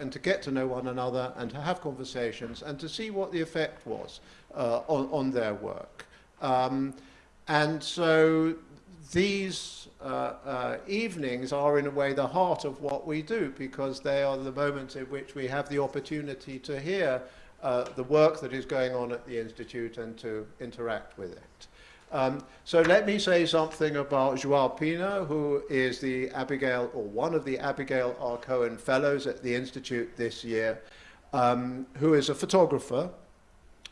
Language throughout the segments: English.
and to get to know one another and to have conversations and to see what the effect was uh, on, on their work. Um, and so these uh, uh, evenings are in a way the heart of what we do because they are the moments in which we have the opportunity to hear uh, the work that is going on at the Institute and to interact with it. Um, so let me say something about Joao Pina, who is the Abigail, or one of the Abigail R. Cohen Fellows at the Institute this year, um, who is a photographer,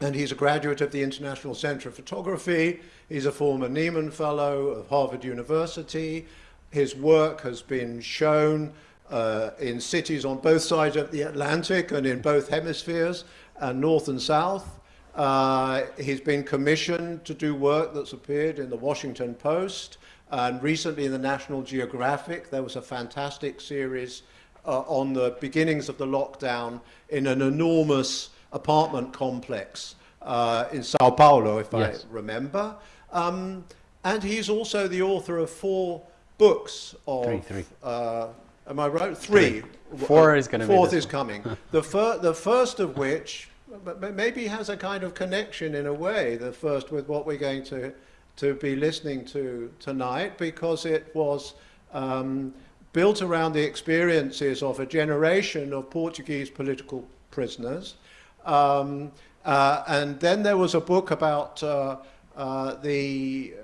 and he's a graduate of the International Center of Photography. He's a former Nieman Fellow of Harvard University. His work has been shown uh, in cities on both sides of the Atlantic and in both hemispheres, and uh, north and south. Uh, he's been commissioned to do work that's appeared in the Washington Post and recently in the National Geographic. There was a fantastic series uh, on the beginnings of the lockdown in an enormous apartment complex uh, in Sao Paulo, if yes. I remember. Um, and he's also the author of four books of... Three, three. Uh, am I right? Three. three. Four is going to be Fourth is coming. the, fir the first of which but maybe has a kind of connection in a way, the first with what we're going to, to be listening to tonight, because it was um, built around the experiences of a generation of Portuguese political prisoners. Um, uh, and then there was a book about uh, uh, the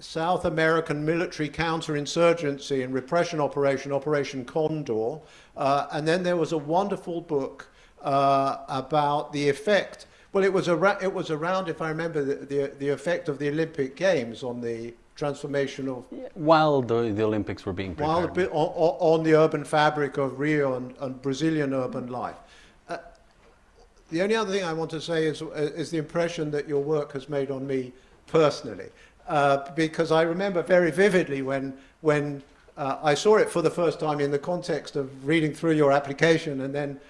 South American military counterinsurgency and repression operation, Operation Condor. Uh, and then there was a wonderful book uh, about the effect. Well, it was, it was around, if I remember, the, the, the, effect of the Olympic Games on the transformation of... While the, the Olympics were being prepared. While, on, on the urban fabric of Rio and, and Brazilian urban life. Uh, the only other thing I want to say is, is the impression that your work has made on me personally. Uh, because I remember very vividly when, when uh, I saw it for the first time in the context of reading through your application and then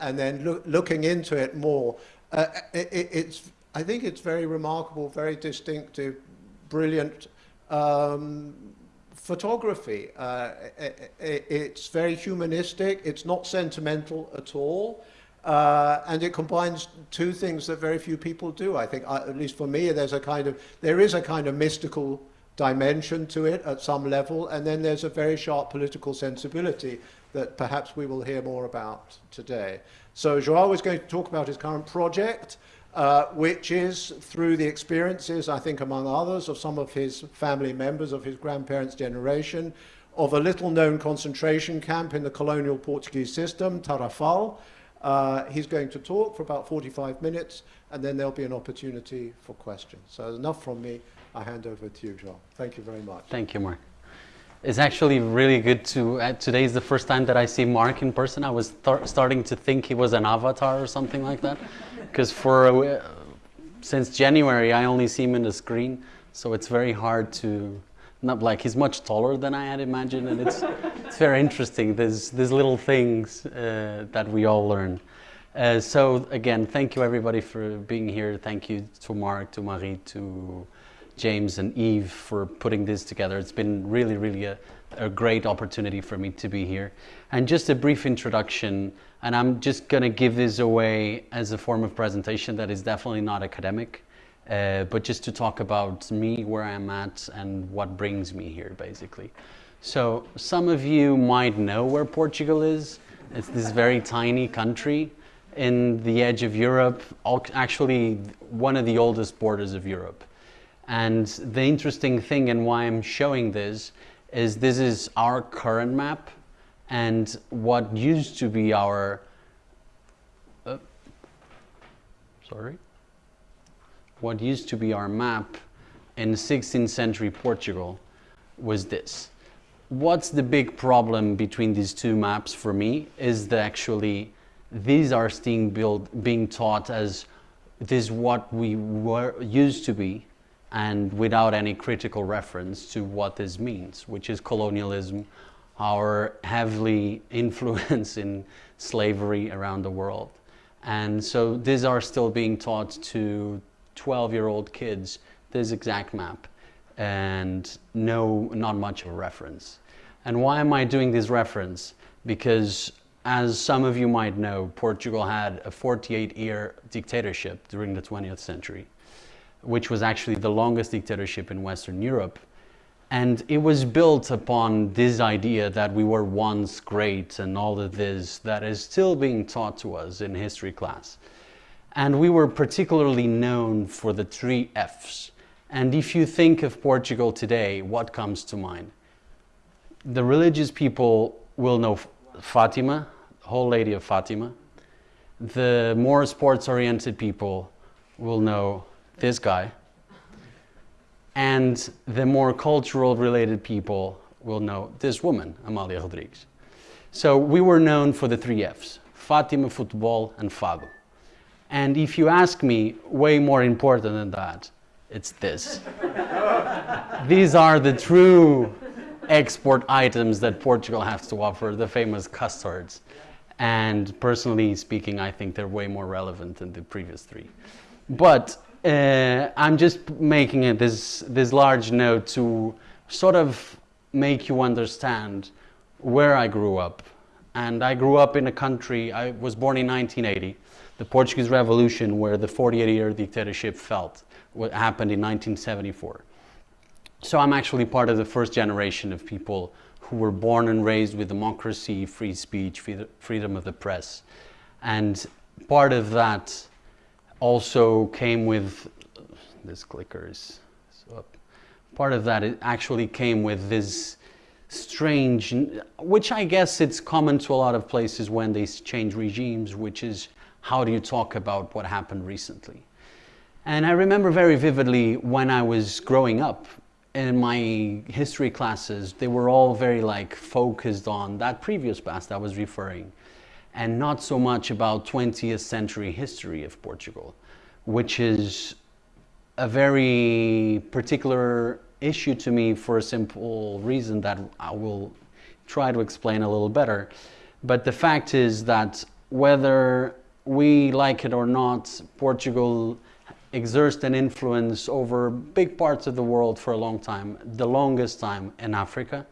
and, then look, looking into it more, uh, it, it's, I think it's very remarkable, very distinctive, brilliant um, photography. Uh, it, it's very humanistic, it's not sentimental at all. Uh, and it combines two things that very few people do. I think, uh, at least for me, there's a kind of, there is a kind of mystical dimension to it at some level, and then there's a very sharp political sensibility that perhaps we will hear more about today. So Joao is going to talk about his current project, uh, which is through the experiences, I think among others, of some of his family members, of his grandparents' generation, of a little-known concentration camp in the colonial Portuguese system, Tarrafal. Uh, he's going to talk for about 45 minutes, and then there'll be an opportunity for questions. So enough from me. I hand over to you, Joao. Thank you very much. Thank you, Mark. It's actually really good to, uh, today is the first time that I see Mark in person. I was starting to think he was an avatar or something like that. Because for, uh, since January, I only see him in the screen. So it's very hard to, not like he's much taller than I had imagined. And it's, it's very interesting, There's these little things uh, that we all learn. Uh, so again, thank you everybody for being here. Thank you to Mark, to Marie, to James and Eve for putting this together. It's been really, really a, a great opportunity for me to be here. And just a brief introduction, and I'm just going to give this away as a form of presentation that is definitely not academic, uh, but just to talk about me, where I'm at, and what brings me here, basically. So some of you might know where Portugal is. It's this very tiny country in the edge of Europe, actually one of the oldest borders of Europe. And the interesting thing and why I'm showing this is this is our current map and what used to be our, uh, sorry, what used to be our map in 16th century Portugal was this. What's the big problem between these two maps for me is that actually these are being built, being taught as this what we were used to be and without any critical reference to what this means, which is colonialism, our heavily influence in slavery around the world. And so these are still being taught to 12-year-old kids, this exact map, and no, not much of a reference. And why am I doing this reference? Because as some of you might know, Portugal had a 48 year dictatorship during the 20th century, which was actually the longest dictatorship in Western Europe. And it was built upon this idea that we were once great and all of this that is still being taught to us in history class. And we were particularly known for the three F's. And if you think of Portugal today, what comes to mind? The religious people will know Fatima, the Whole Lady of Fatima. The more sports oriented people will know this guy. And the more cultural related people will know this woman, Amalia Rodrigues. So we were known for the three F's Fatima, football, and Fado. And if you ask me, way more important than that, it's this. These are the true export items that Portugal has to offer, the famous custards. And personally speaking, I think they're way more relevant than the previous three. But uh, I'm just making it this, this large note to sort of make you understand where I grew up. And I grew up in a country, I was born in 1980, the Portuguese Revolution, where the 48 year dictatorship felt, what happened in 1974. So I'm actually part of the first generation of people who were born and raised with democracy, free speech, freedom of the press. And part of that also came with this clicker is up. Part of that it actually came with this strange, which I guess it's common to a lot of places when they change regimes, which is how do you talk about what happened recently? And I remember very vividly when I was growing up in my history classes, they were all very like focused on that previous past I was referring and not so much about 20th century history of Portugal, which is a very particular issue to me for a simple reason that I will try to explain a little better. But the fact is that whether we like it or not, Portugal exerted an influence over big parts of the world for a long time, the longest time in Africa,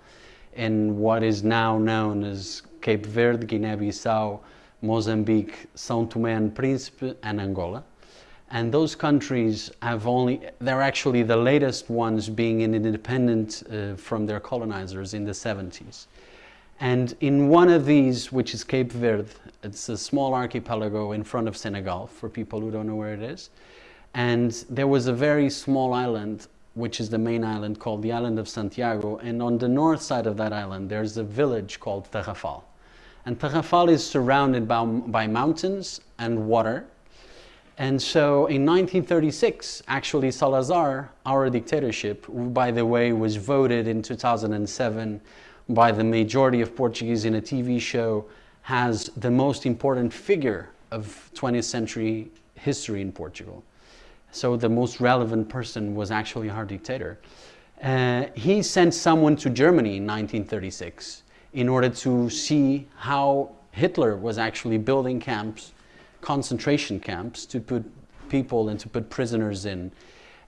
in what is now known as Cape Verde, Guinea-Bissau, Mozambique, São Tomé and Príncipe, and Angola. And those countries have only, they're actually the latest ones being independent uh, from their colonizers in the 70s. And in one of these, which is Cape Verde, it's a small archipelago in front of Senegal, for people who don't know where it is, and there was a very small island, which is the main island called the island of Santiago. And on the north side of that island, there's a village called Tarrafal. And Tarrafal is surrounded by, by mountains and water. And so in 1936, actually Salazar, our dictatorship, by the way, was voted in 2007 by the majority of Portuguese in a TV show, has the most important figure of 20th century history in Portugal. So the most relevant person was actually our dictator. Uh, he sent someone to Germany in 1936 in order to see how Hitler was actually building camps, concentration camps, to put people and to put prisoners in.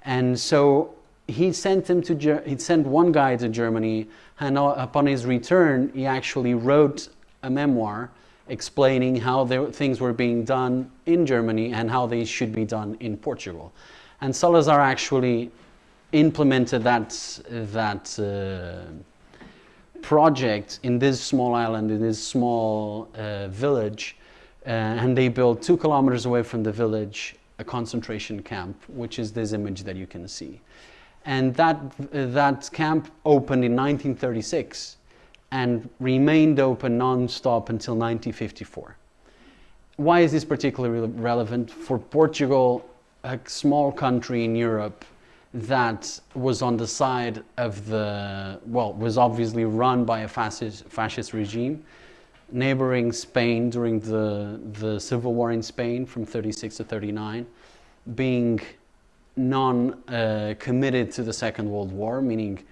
And so he sent him to he sent one guy to Germany, and upon his return, he actually wrote a memoir explaining how the, things were being done in Germany and how they should be done in Portugal. And Salazar actually implemented that, that uh, project in this small island, in this small uh, village, uh, and they built two kilometers away from the village a concentration camp, which is this image that you can see. And that, that camp opened in 1936 and remained open non-stop until 1954. Why is this particularly relevant? For Portugal, a small country in Europe that was on the side of the, well, was obviously run by a fascist, fascist regime, neighboring Spain during the, the civil war in Spain from 36 to 39, being non-committed uh, to the Second World War, meaning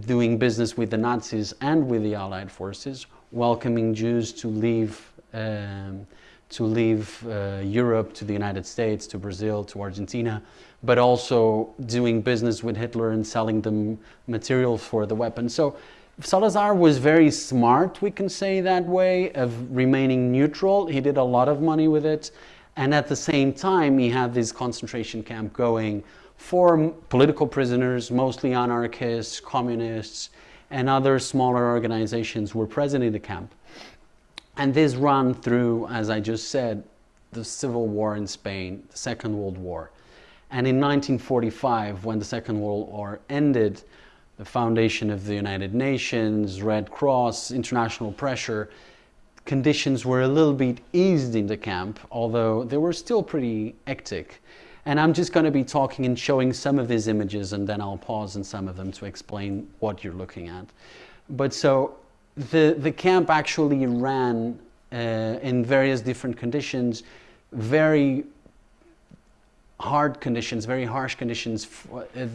doing business with the Nazis and with the Allied forces, welcoming Jews to leave, um, to leave uh, Europe, to the United States, to Brazil, to Argentina, but also doing business with Hitler and selling them material for the weapons. So Salazar was very smart, we can say that way, of remaining neutral. He did a lot of money with it. And at the same time, he had this concentration camp going for political prisoners, mostly anarchists, communists, and other smaller organizations were present in the camp. And this ran through, as I just said, the civil war in Spain, the Second World War. And in 1945, when the Second World War ended, the foundation of the United Nations, Red Cross, international pressure, conditions were a little bit eased in the camp, although they were still pretty hectic. And I'm just going to be talking and showing some of these images and then I'll pause in some of them to explain what you're looking at. But so the, the camp actually ran uh, in various different conditions, very hard conditions, very harsh conditions,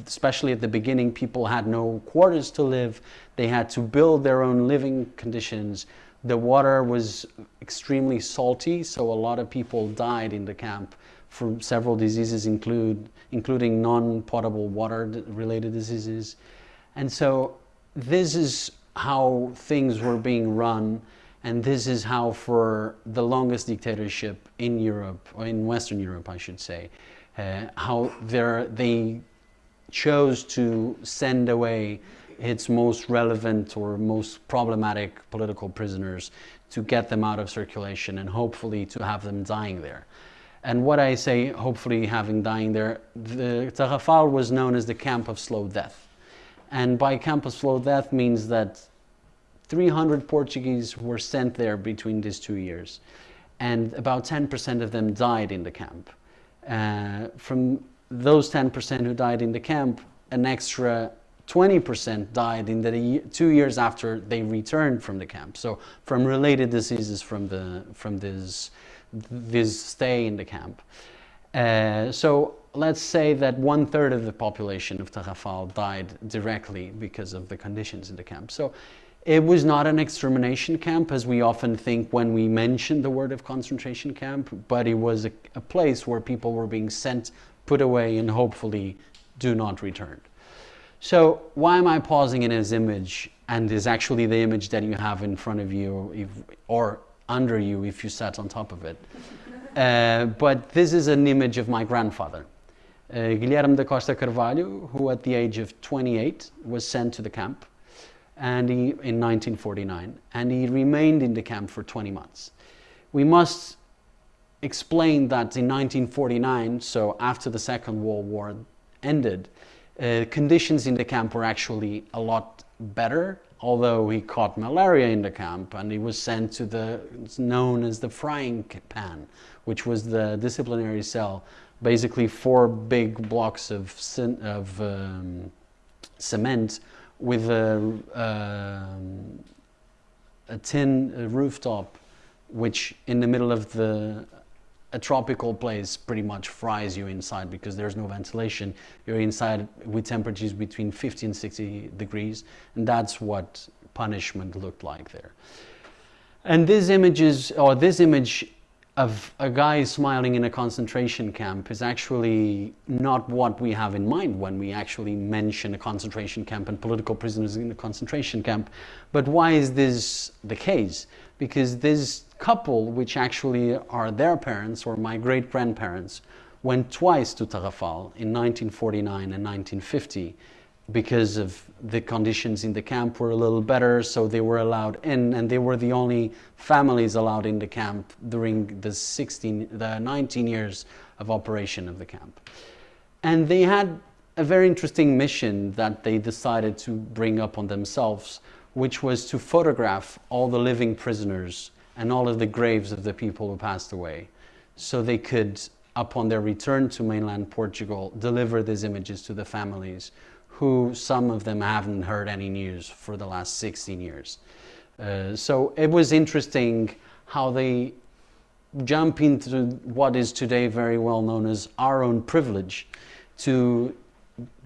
especially at the beginning. People had no quarters to live. They had to build their own living conditions. The water was extremely salty, so a lot of people died in the camp from several diseases, include, including non-potable water-related diseases. And so this is how things were being run and this is how for the longest dictatorship in Europe, or in Western Europe I should say, Uh, how they chose to send away its most relevant or most problematic political prisoners to get them out of circulation and hopefully to have them dying there. And what I say, hopefully having dying there, the Tarrafal was known as the camp of slow death. And by camp of slow death means that 300 Portuguese were sent there between these two years. And about 10% of them died in the camp. Uh, from those 10% who died in the camp, an extra 20% died in the two years after they returned from the camp. So from related diseases from, the, from this, this stay in the camp. Uh, so let's say that one third of the population of Tarrafal died directly because of the conditions in the camp. So it was not an extermination camp as we often think when we mention the word of concentration camp, but it was a, a place where people were being sent, put away, and hopefully do not return. So why am I pausing in his image and is actually the image that you have in front of you if, or under you if you sat on top of it. Uh, but this is an image of my grandfather, uh, Guilherme da Costa Carvalho, who at the age of 28 was sent to the camp and he, in 1949, and he remained in the camp for 20 months. We must explain that in 1949, so after the Second World War ended, uh, conditions in the camp were actually a lot better, although he caught malaria in the camp and he was sent to the, known as the frying pan, which was the disciplinary cell, basically four big blocks of, of um, cement with a, um, a tin rooftop, which in the middle of the a tropical place pretty much fries you inside because there's no ventilation. You're inside with temperatures between 50 and 60 degrees, and that's what punishment looked like there. And these images, or this image of a guy smiling in a concentration camp is actually not what we have in mind when we actually mention a concentration camp and political prisoners in a concentration camp. But why is this the case? Because this couple, which actually are their parents or my great-grandparents, went twice to Tarrafal in 1949 and 1950 because of the conditions in the camp were a little better, so they were allowed in, and they were the only families allowed in the camp during the 16, the 19 years of operation of the camp. And they had a very interesting mission that they decided to bring up on themselves, which was to photograph all the living prisoners and all of the graves of the people who passed away, so they could, upon their return to mainland Portugal, deliver these images to the families who some of them haven't heard any news for the last 16 years. Uh, so it was interesting how they jump into what is today very well known as our own privilege to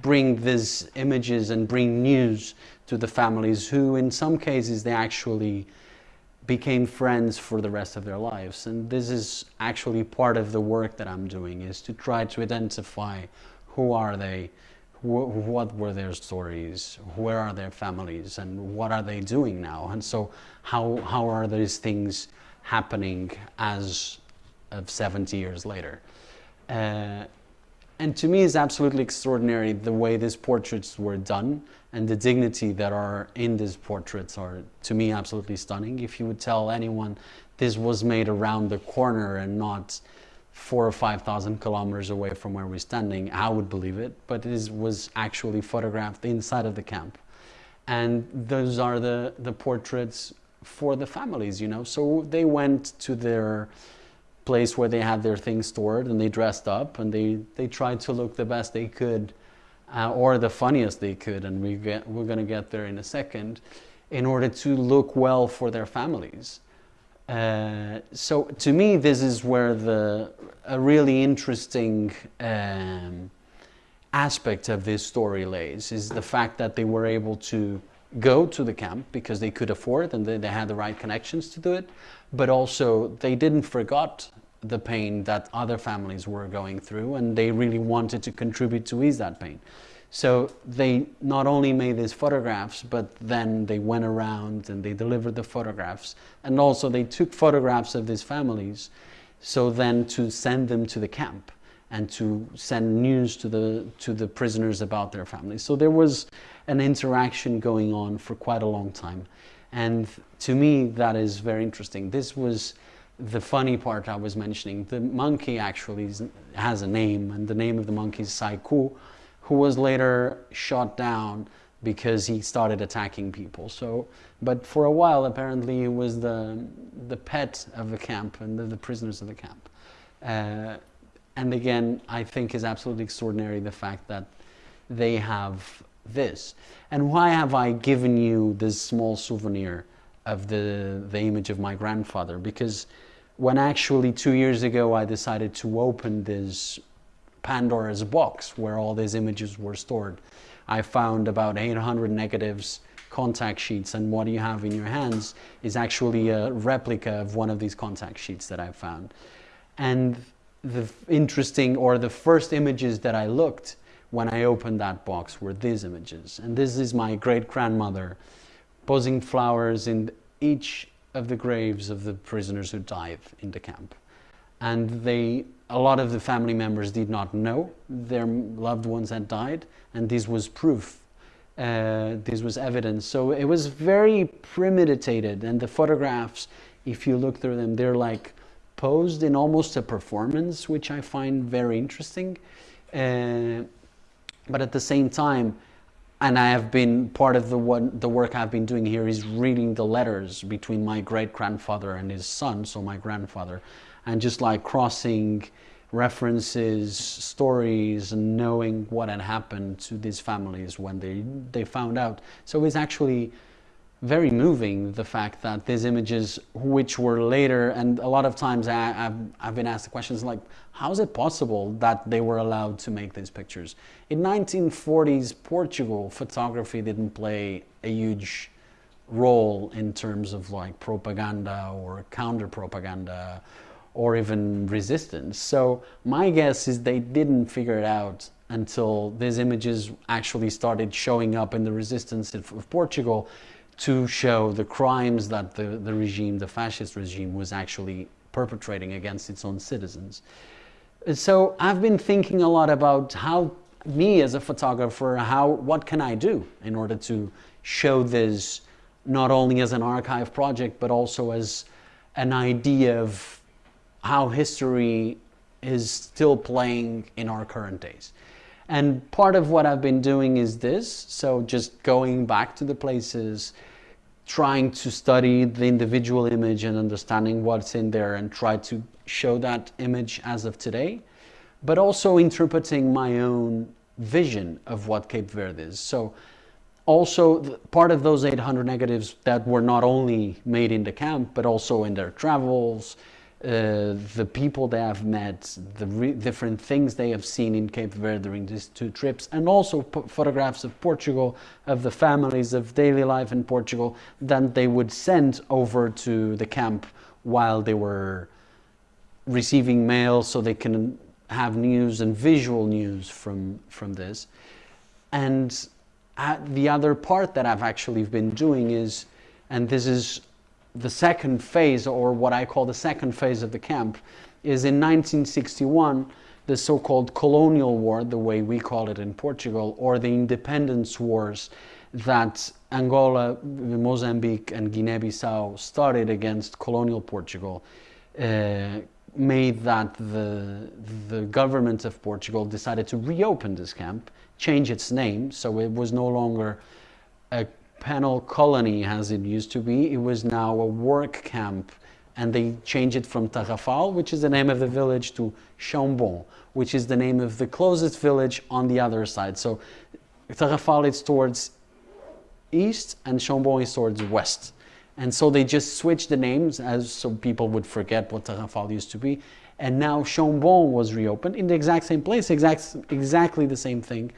bring these images and bring news to the families who in some cases they actually became friends for the rest of their lives and this is actually part of the work that I'm doing is to try to identify who are they wh- what were their stories, where are their families, and what are they doing now? And so, how, how are these things happening as of 70 years later? Uh, and to me, it's absolutely extraordinary the way these portraits were done and the dignity that are in these portraits are, to me, absolutely stunning. If you would tell anyone this was made around the corner and not four or five thousand kilometers away from where we're standing, I would believe it. But it was actually photographed inside of the camp. And those are the, the portraits for the families, you know. So they went to their place where they had their things stored and they dressed up and they, they tried to look the best they could uh, or the funniest they could. And we get, we're going to get there in a second in order to look well for their families. Uh, so to me, this is where the a really interesting um, aspect of this story lays is the fact that they were able to go to the camp because they could afford it and they, they had the right connections to do it, but also they didn't forget the pain that other families were going through and they really wanted to contribute to ease that pain. So they not only made these photographs, but then they went around and they delivered the photographs. And also they took photographs of these families, so then to send them to the camp and to send news to the, to the prisoners about their families. So there was an interaction going on for quite a long time. And to me, that is very interesting. This was the funny part I was mentioning. The monkey actually has a name, and the name of the monkey is Saiku who was later shot down because he started attacking people. So, but for a while, apparently, he was the the pet of the camp and the, the prisoners of the camp. Uh, and again, I think is absolutely extraordinary the fact that they have this. And why have I given you this small souvenir of the the image of my grandfather? Because when actually two years ago I decided to open this Pandora's box where all these images were stored. I found about 800 negatives, contact sheets, and what you have in your hands is actually a replica of one of these contact sheets that I found. And the interesting, or the first images that I looked when I opened that box were these images. And this is my great grandmother posing flowers in each of the graves of the prisoners who died in the camp. And they a lot of the family members did not know their loved ones had died, and this was proof. Uh, this was evidence. So it was very premeditated, and the photographs, if you look through them, they're like posed in almost a performance, which I find very interesting. Uh, but at the same time, and I have been part of the what the work I've been doing here is reading the letters between my great grandfather and his son, so my grandfather, and just like crossing references, stories, and knowing what had happened to these families when they, they found out. So it's actually very moving the fact that these images, which were later, and a lot of times I, have I've been asked the questions like, how is it possible that they were allowed to make these pictures? In 1940s Portugal, photography didn't play a huge role in terms of like propaganda or counter propaganda or even resistance. So my guess is they didn't figure it out until these images actually started showing up in the resistance of Portugal to show the crimes that the, the regime, the fascist regime, was actually perpetrating against its own citizens. So I've been thinking a lot about how me as a photographer, how what can I do in order to show this not only as an archive project but also as an idea of how history is still playing in our current days. And part of what I've been doing is this so, just going back to the places, trying to study the individual image and understanding what's in there and try to show that image as of today, but also interpreting my own vision of what Cape Verde is. So, also part of those 800 negatives that were not only made in the camp, but also in their travels, uh, the people they have met, the different things they have seen in Cape Verde during these two trips, and also photographs of Portugal, of the families, of daily life in Portugal, that they would send over to the camp while they were receiving mail so they can have news and visual news from, from this. and uh, the other part that I've actually been doing is, and this is the second phase, or what I call the second phase of the camp, is in 1961, the so called colonial war, the way we call it in Portugal, or the independence wars that Angola, Mozambique, and Guinea Bissau started against colonial Portugal. Uh, made that the, the government of Portugal decided to reopen this camp, change its name, so it was no longer penal colony as it used to be, it was now a work camp and they changed it from Tarrafal, which is the name of the village, to Chão Bom, which is the name of the closest village on the other side. So Tarrafal is towards east and Chão Bom is towards west. And so they just switched the names as so people would forget what Tarrafal used to be. And now Chão Bom was reopened in the exact same place, exact, exactly the same thing.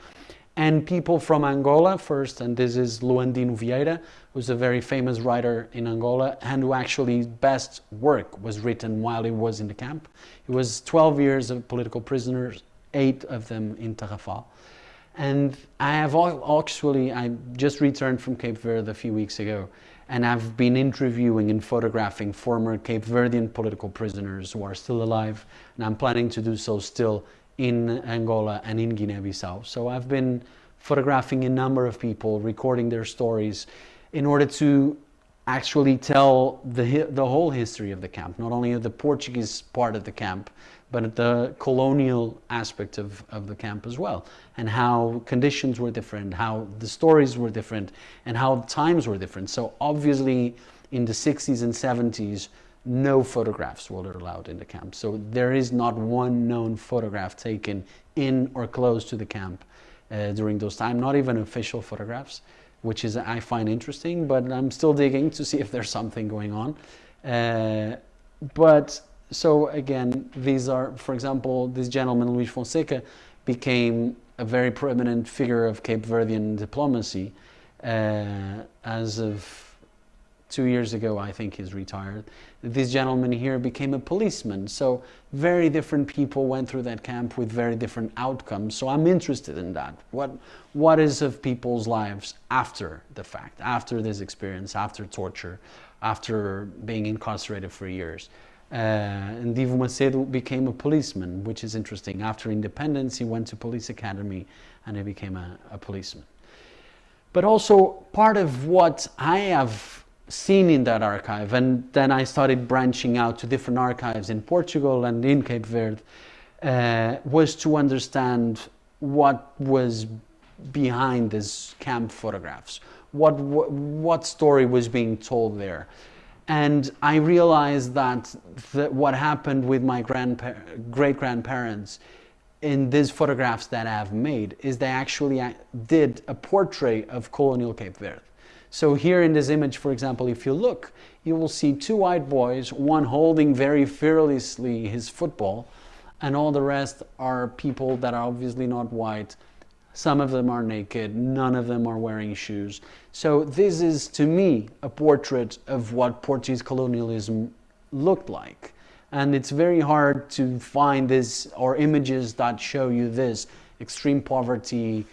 And people from Angola first, and this is Luandino Vieira, who's a very famous writer in Angola, and who actually best work was written while he was in the camp. He was 12 years of political prisoners, eight of them in Tarrafal. And I have actually, I just returned from Cape Verde a few weeks ago, and I've been interviewing and photographing former Cape Verdean political prisoners who are still alive, and I'm planning to do so still in Angola and in Guinea-Bissau. So I've been photographing a number of people, recording their stories in order to actually tell the, the whole history of the camp, not only the Portuguese part of the camp, but the colonial aspect of, of the camp as well, and how conditions were different, how the stories were different, and how times were different. So obviously in the 60s and 70s, no photographs were allowed in the camp. So there is not one known photograph taken in or close to the camp uh, during those times, not even official photographs, which is I find interesting, but I'm still digging to see if there's something going on. Uh, but so again, these are, for example, this gentleman, Luis Fonseca, became a very prominent figure of Cape Verdean diplomacy uh, as of two years ago, I think he's retired. This gentleman here became a policeman. So very different people went through that camp with very different outcomes. So I'm interested in that. What, what is of people's lives after the fact, after this experience, after torture, after being incarcerated for years? Uh, and Divo Macedo became a policeman, which is interesting. After independence, he went to police academy and he became a, a policeman. But also part of what I have seen in that archive. And then I started branching out to different archives in Portugal and in Cape Verde, uh, was to understand what was behind these camp photographs, what, what, what story was being told there. And I realized that, what happened with my great grandparents in these photographs that I've made is they actually uh, did a portrait of colonial Cape Verde. So here in this image, for example, if you look, you will see two white boys, one holding very fearlessly his football, and all the rest are people that are obviously not white. Some of them are naked, none of them are wearing shoes. So this is, to me, a portrait of what Portuguese colonialism looked like. And it's very hard to find this or images that show you this extreme poverty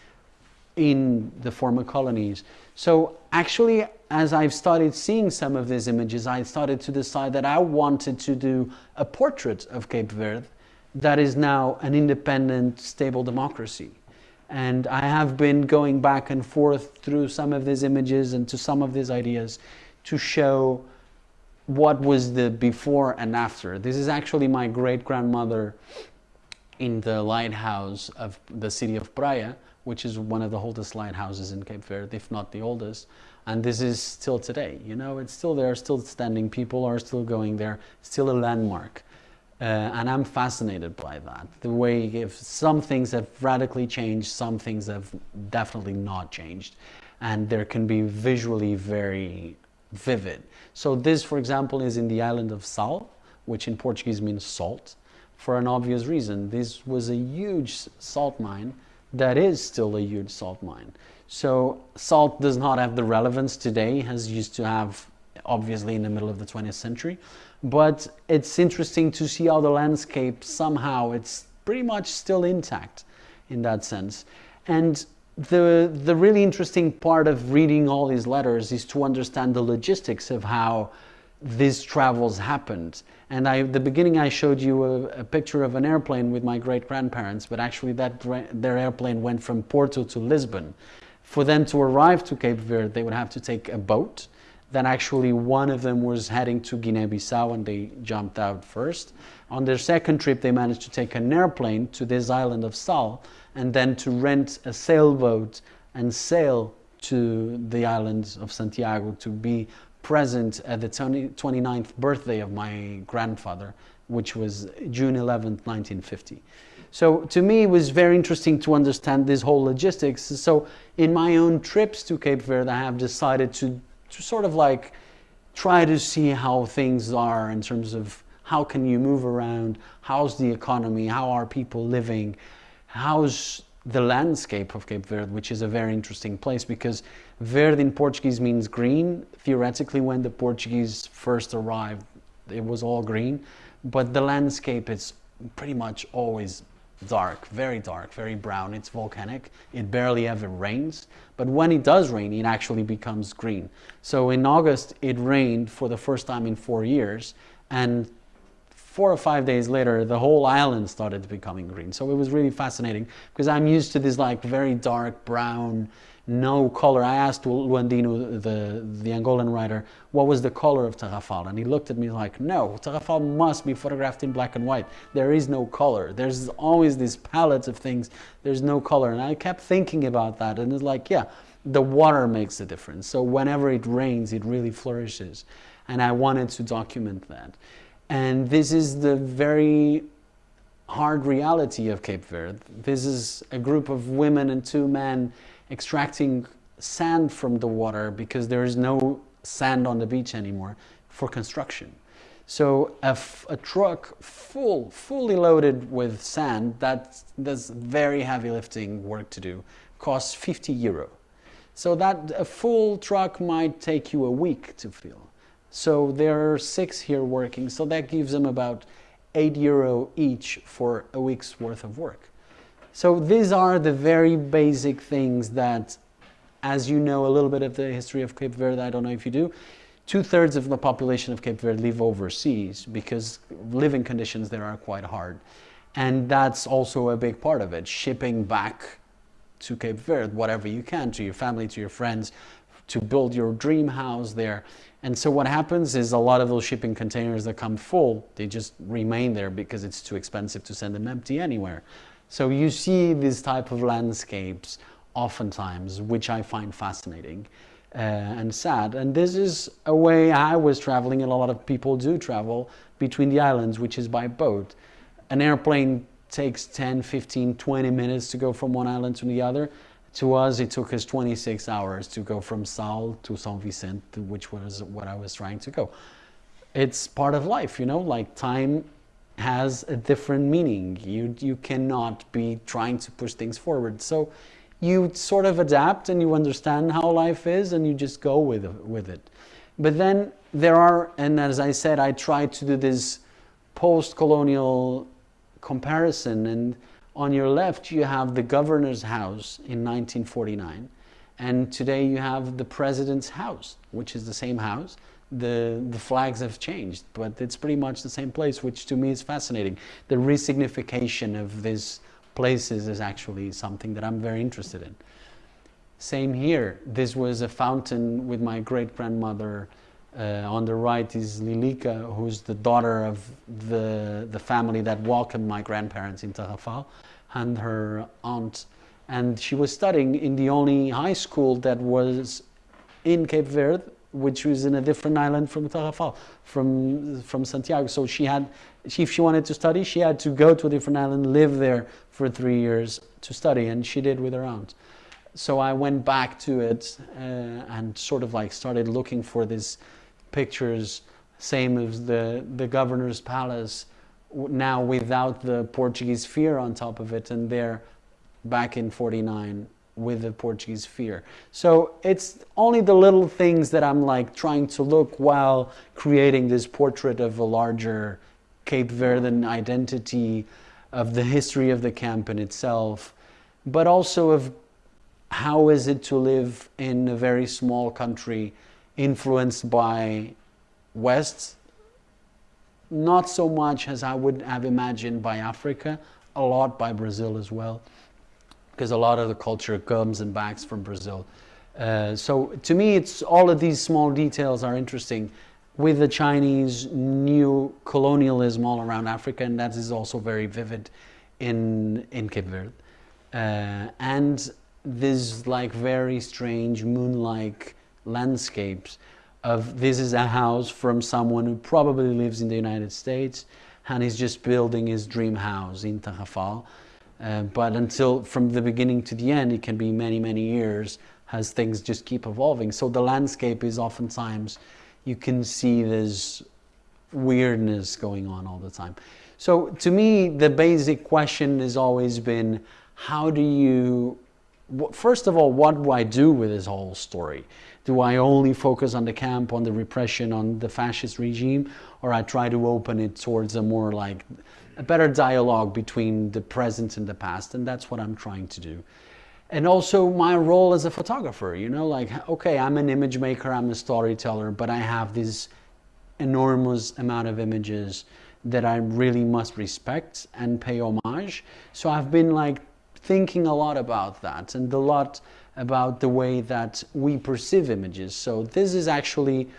in the former colonies. So actually, as I've started seeing some of these images, I started to decide that I wanted to do a portrait of Cape Verde that is now an independent, stable democracy. And I have been going back and forth through some of these images and to some of these ideas to show what was the before and after. This is actually my great grandmother in the lighthouse of the city of Praia, which is one of the oldest lighthouses in Cape Verde, if not the oldest. And this is still today, you know, it's still there, still standing, people are still going there, still a landmark. Uh, and I'm fascinated by that. The way if some things have radically changed, some things have definitely not changed. And there can be visually very vivid. So this, for example, is in the island of Sal, which in Portuguese means salt, for an obvious reason. This was a huge salt mine that is still a huge salt mine. So salt does not have the relevance today as used to have obviously in the middle of the 20th century, but it's interesting to see how the landscape somehow it's pretty much still intact in that sense. And the the really interesting part of reading all these letters is to understand the logistics of how these travels happened. And I, the beginning, I showed you a, a picture of an airplane with my great grandparents, but actually, that their airplane went from Porto to Lisbon. For them to arrive to Cape Verde, they would have to take a boat. Then, actually, one of them was heading to Guinea Bissau and they jumped out first. On their second trip, they managed to take an airplane to this island of Sal and then to rent a sailboat and sail to the island of Santiago to be present at the 20, 29th birthday of my grandfather, which was June 11th, 1950. So to me, it was very interesting to understand this whole logistics. So in my own trips to Cape Verde, I have decided to, to sort of like try to see how things are in terms of how can you move around, how's the economy, how are people living, how's the landscape of Cape Verde, which is a very interesting place because verde in Portuguese means green. Theoretically, when the Portuguese first arrived, it was all green, but the landscape is pretty much always dark, very dark, very brown. It's volcanic. It barely ever rains, but when it does rain, it actually becomes green. So in August, it rained for the first time in four years, and four or five days later, the whole island started becoming green. So it was really fascinating because I'm used to this like very dark brown, no color. I asked Luandino, the, the Angolan writer, what was the color of Tarrafal? And he looked at me like, no, Tarrafal must be photographed in black and white. There is no color. There's always these palettes of things. There's no color. And I kept thinking about that. And it's like, yeah, the water makes a difference. So whenever it rains, it really flourishes. And I wanted to document that. And this is the very hard reality of Cape Verde. This is a group of women and two men extracting sand from the water because there is no sand on the beach anymore for construction. So a, truck full, fully loaded with sand that does very heavy lifting work to do costs 50 euro. So that a full truck might take you a week to fill. So there are six here working, so that gives them about 8 euro each for a week's worth of work. So these are the very basic things that, as you know a little bit of the history of Cape Verde, I don't know if you do, two-thirds of the population of Cape Verde live overseas because living conditions there are quite hard. And that's also a big part of it, shipping back to Cape Verde, whatever you can, to your family, to your friends, to build your dream house there. And so what happens is a lot of those shipping containers that come full, they just remain there because it's too expensive to send them empty anywhere. So you see these type of landscapes oftentimes, which I find fascinating uh, and sad. And this is a way I was traveling and a lot of people do travel between the islands, which is by boat. An airplane takes 10, 15, 20 minutes to go from one island to the other. To us, it took us 26 hours to go from Sal to San Vicente, which was what I was trying to go. It's part of life, you know, like time has a different meaning. You, you cannot be trying to push things forward. So you sort of adapt and you understand how life is and you just go with, with it. But then there are, and as I said, I try to do this post-colonial comparison and on your left, you have the governor's house in 1949. And today you have the president's house, which is the same house. The, the flags have changed, but it's pretty much the same place, which to me is fascinating. The resignification of these places is actually something that I'm very interested in. Same here. This was a fountain with my great grandmother. Uh, on the right is Lilica, who's the daughter of the, the family that welcomed my grandparents in Tarrafal and her aunt. And she was studying in the only high school that was in Cape Verde, which was in a different island from Tarrafal, from, from Santiago. So she had, she, if she wanted to study, she had to go to a different island, live there for three years to study, and she did with her aunt. So I went back to it uh, and sort of like started looking for these pictures, same as the, the governor's palace, now without the Portuguese fear on top of it, and there back in 49 with the Portuguese fear. So it's only the little things that I'm like trying to look while creating this portrait of a larger Cape Verdean identity, of the history of the camp in itself, but also of how is it to live in a very small country influenced by West? Not so much as I would have imagined by Africa, a lot by Brazil as well, because a lot of the culture comes and backs from Brazil. Uh, so to me, it's all of these small details are interesting with the Chinese new colonialism all around Africa, and that is also very vivid in in Cape Verde. Uh, and this like very strange moon-like landscapes of this is a house from someone who probably lives in the United States and is just building his dream house in Tarrafal. Uh, but until from the beginning to the end, it can be many, many years as things just keep evolving. So the landscape is oftentimes, you can see this weirdness going on all the time. So to me, the basic question has always been, how do you, first of all, what do I do with this whole story? Do I only focus on the camp, on the repression, on the fascist regime, or I try to open it towards a more like a better dialogue between the present and the past, and that's what I'm trying to do. And also my role as a photographer, you know, like okay, I'm an image maker, I'm a storyteller, but I have this enormous amount of images that I really must respect and pay homage. So I've been like thinking a lot about that and a lot about the way that we perceive images. So this is actually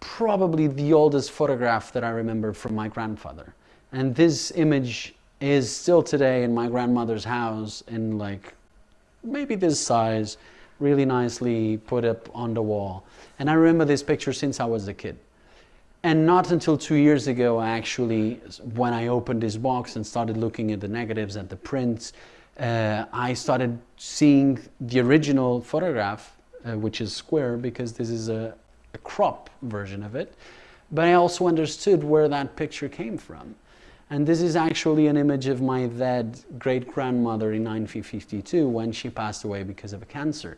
probably the oldest photograph that I remember from my grandfather. And this image is still today in my grandmother's house in like maybe this size, really nicely put up on the wall. And I remember this picture since I was a kid. And not until two years ago, I actually, when I opened this box and started looking at the negatives, at the prints, uh, I started seeing the original photograph, uh, which is square because this is a, a, crop version of it. But I also understood where that picture came from. And this is actually an image of my dead great grandmother in 1952 when she passed away because of a cancer.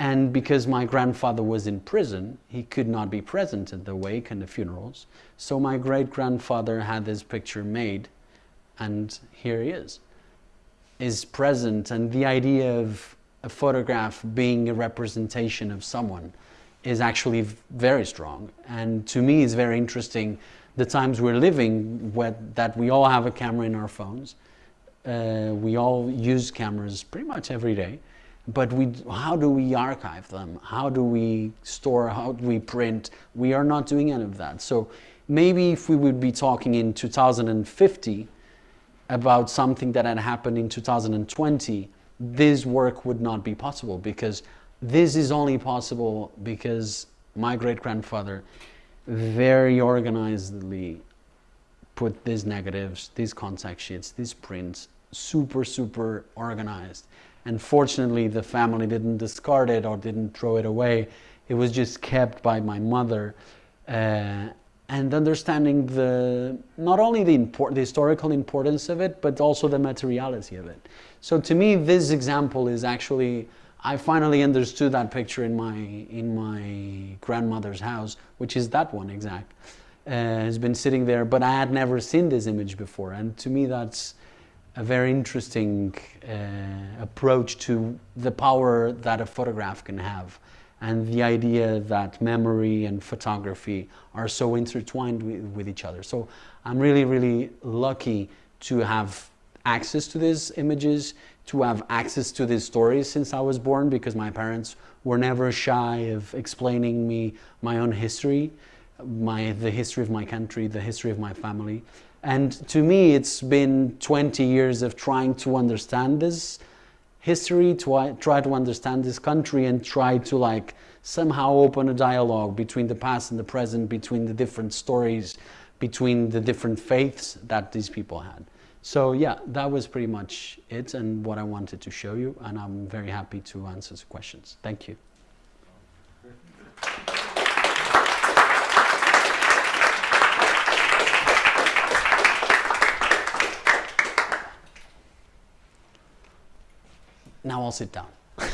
And because my grandfather was in prison, he could not be present at the wake and the funerals. So my great grandfather had this picture made, and here he is is present and the idea of a photograph being a representation of someone is actually very strong. And to me, it's very interesting the times we're living where, that we all have a camera in our phones. Uh, we all use cameras pretty much every day. But we, how do we archive them? How do we store? How do we print? We are not doing any of that. So maybe if we would be talking in 2050, about something that had happened in 2020, this work would not be possible because this is only possible because my great grandfather very organizedly put these negatives, these contact sheets, these prints, super, super organized. And fortunately, the family didn't discard it or didn't throw it away. It was just kept by my mother. Uh, and understanding the not only the, import, the historical importance of it, but also the materiality of it. So to me, this example is actually I finally understood that picture in my in my grandmother's house, which is that one exact. Uh, has been sitting there, but I had never seen this image before, and to me that's a very interesting uh, approach to the power that a photograph can have and the idea that memory and photography are so intertwined with, with, each other. So I'm really, really lucky to have access to these images, to have access to these stories since I was born because my parents were never shy of explaining me my own history, my, the history of my country, the history of my family. And to me, it's been 20 years of trying to understand this history, to uh, try to understand this country and try to like somehow open a dialogue between the past and the present, between the different stories, between the different faiths that these people had. So yeah, that was pretty much it and what I wanted to show you and I'm very happy to answer the questions. Thank you. Now I'll sit down. was,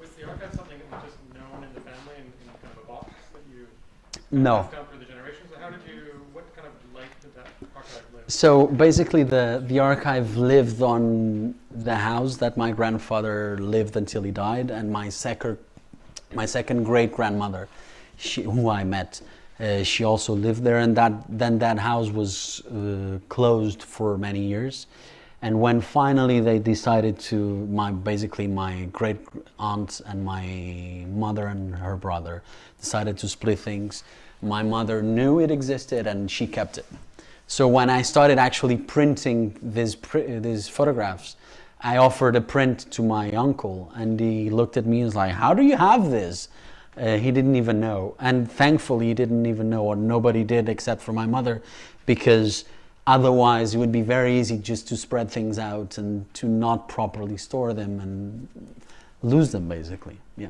was the archive something that was just known in the family in, in kind of a box that you no. passed down through the generations? How did you, what kind of life did that archive live? So basically, the, the archive lived on the house that my grandfather lived until he died, and my second, my second great grandmother, she, who I met, uh, she also lived there, and that then that house was uh, closed for many years. And when finally they decided to, my basically my great aunt and my mother and her brother decided to split things. My mother knew it existed and she kept it. So when I started actually printing these these photographs, I offered a print to my uncle, and he looked at me and was like, "How do you have this?" Uh, he didn't even know. And thankfully, he didn't even know, or nobody did except for my mother, because otherwise it would be very easy just to spread things out and to not properly store them and lose them, basically. Yeah.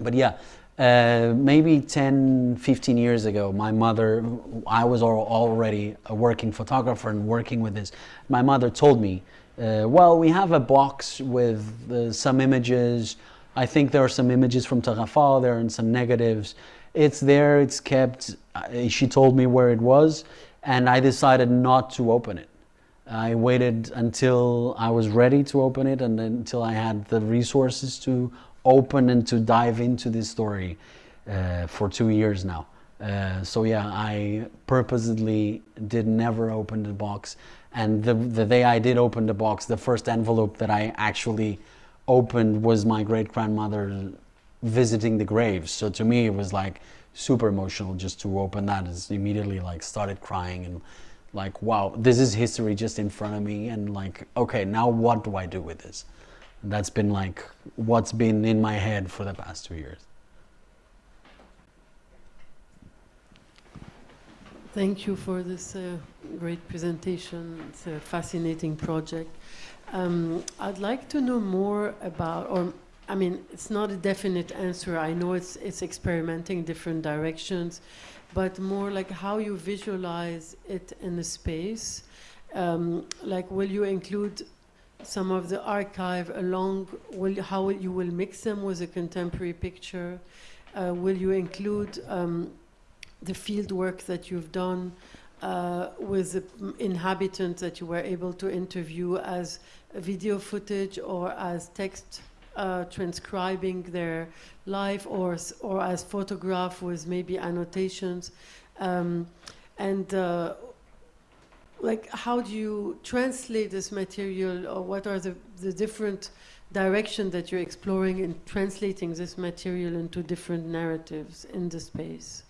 But yeah, uh, maybe 10, 15 years ago, my mother, I was already a working photographer and working with this. My mother told me, uh, well, we have a box with uh, some images I think there are some images from Tarrafal there and some negatives. It's there, it's kept. Uh, she told me where it was, and I decided not to open it. I waited until I was ready to open it and until I had the resources to open and to dive into this story uh, for two years now. Uh, so yeah, I purposely did never open the box. And the, the day I did open the box, the first envelope that I actually opened was my great grandmother visiting the graves. So to me, it was like super emotional just to open that. Is immediately like started crying and like, wow, this is history just in front of me. And like, okay, now what do I do with this? And that's been like what's been in my head for the past two years. Thank you for this uh, great presentation. It's a fascinating project. Um, I'd like to know more about, or I mean, it's not a definite answer. I know it's it's experimenting different directions, but more like how you visualize it in the space. Um, like, will you include some of the archive along? Will how will you will mix them with a contemporary picture? Uh, will you include um, the field work that you've done? uh, with the inhabitants that you were able to interview as video footage or as text uh, transcribing their life or, or as photograph with maybe annotations. Um, and uh, like how do you translate this material or what are the, the different direction that you're exploring in translating this material into different narratives in the space?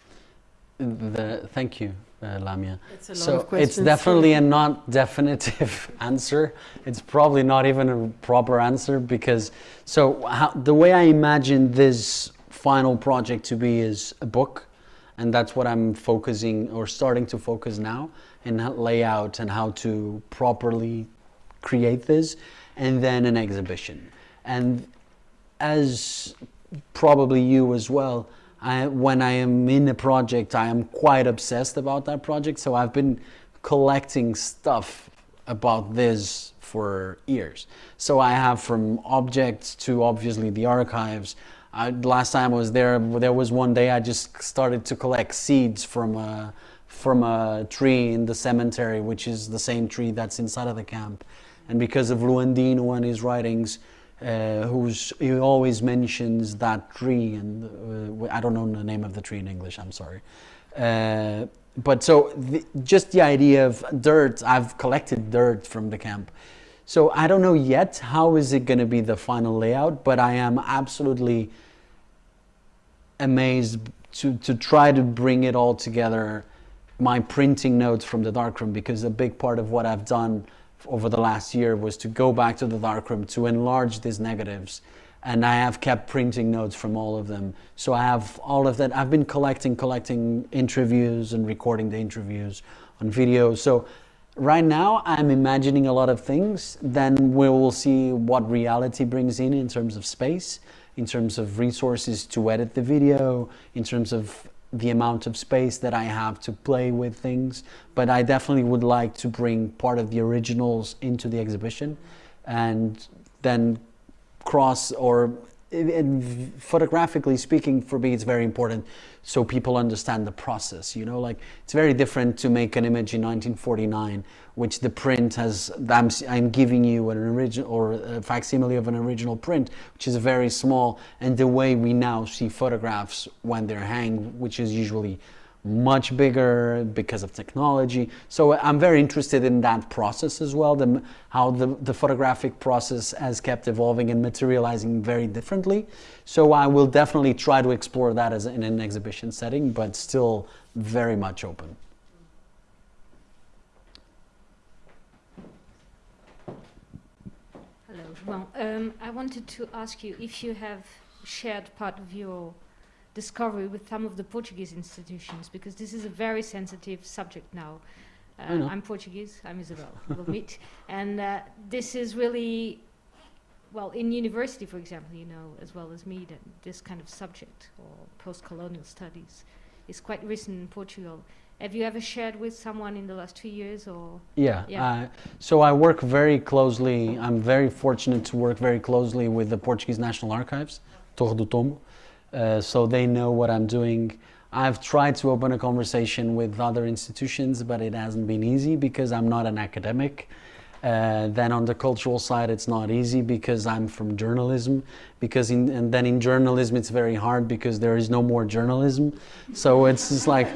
The, thank you uh, Lamia. It's a lot so of questions. it's definitely a not definitive answer. It's probably not even a proper answer because so how, the way I imagine this final project to be is a book, and that's what I'm focusing or starting to focus now in layout and how to properly create this, and then an exhibition. And as probably you as well I, when I am in a project, I am quite obsessed about that project. So I've been collecting stuff about this for years. So I have from objects to obviously the archives. I, last time I was there, there was one day I just started to collect seeds from a, from a tree in the cemetery, which is the same tree that's inside of the camp. And because of Luandino and his writings, uh, who's he always mentions that tree, and uh, I don't know the name of the tree in English. I'm sorry. Uh, but so the, just the idea of dirt, I've collected dirt from the camp. So I don't know yet how is it going to be the final layout, but I am absolutely amazed to, to try to bring it all together. My printing notes from the darkroom, because a big part of what I've done over the last year was to go back to the darkroom to enlarge these negatives and I have kept printing notes from all of them. So I have all of that. I've been collecting, collecting interviews and recording the interviews on video. So right now I'm imagining a lot of things. Then we will see what reality brings in in terms of space, in terms of resources to edit the video, in terms of the amount of space that I have to play with things, but I definitely would like to bring part of the originals into the exhibition and then cross or and photographically speaking, for me, it's very important so people understand the process. You know, like it's very different to make an image in 1949, which the print has. I'm, I'm giving you an original or a facsimile of an original print, which is very small, and the way we now see photographs when they're hanged, which is usually much bigger because of technology. So I'm very interested in that process as well, the, how the, the photographic process has kept evolving and materializing very differently. So I will definitely try to explore that as in an exhibition setting, but still very much open. Well, um, I wanted to ask you if you have shared part of your discovery with some of the Portuguese institutions, because this is a very sensitive subject now. Uh. I'm Portuguese. I'm Isabel. We'll meet, and uh, this is really, well, in university, for example, you know as well as me that this kind of subject or post-colonial studies is quite recent in Portugal. Have you ever shared with someone in the last two years, or Yeah. Yeah. Uh, so I work very closely. I'm very fortunate to work very closely with the Portuguese National Archives, Torre do Tombo. Uh, so they know what I'm doing. I've tried to open a conversation with other institutions, but it hasn't been easy because I'm not an academic. Uh, then on the cultural side, it's not easy because I'm from journalism. Because in, and then in journalism, it's very hard because there is no more journalism. So it's just like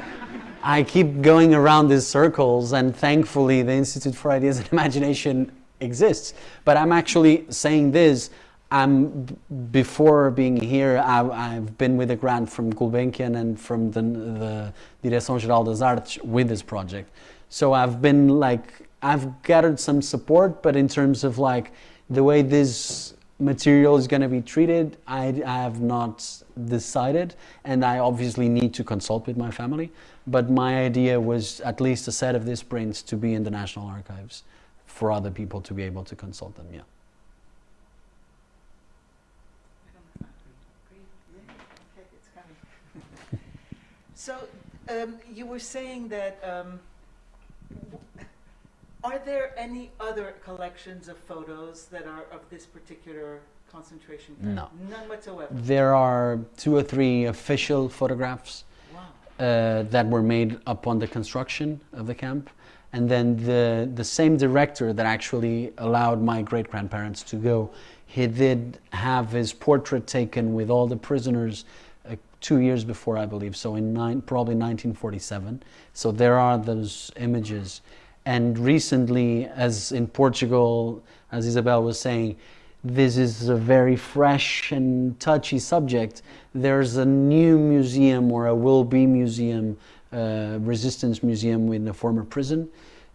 I keep going around these circles, and thankfully, the Institute for Ideas and Imagination exists. But I'm actually saying this. I'm before being here. I, I've been with a grant from Gulbenkian and from the, the Direção Geral das Artes with this project. So I've been like I've gathered some support, but in terms of like the way this material is going to be treated, I, I have not decided, and I obviously need to consult with my family. But my idea was at least a set of these prints to be in the National Archives for other people to be able to consult them. Yeah. Okay, it's coming. So, um, you were saying that, um, are there any other collections of photos that are of this particular concentration camp? No. None whatsoever? There are two or three official photographs. Uh, that were made upon the construction of the camp. And then the, the same director that actually allowed my great grandparents to go, he did have his portrait taken with all the prisoners uh, two years before, I believe, so in nine, probably 1947. So there are those images. And recently, as in Portugal, as Isabel was saying, this is a very fresh and touchy subject. There's a new museum or a will be museum, uh, resistance museum in the former prison,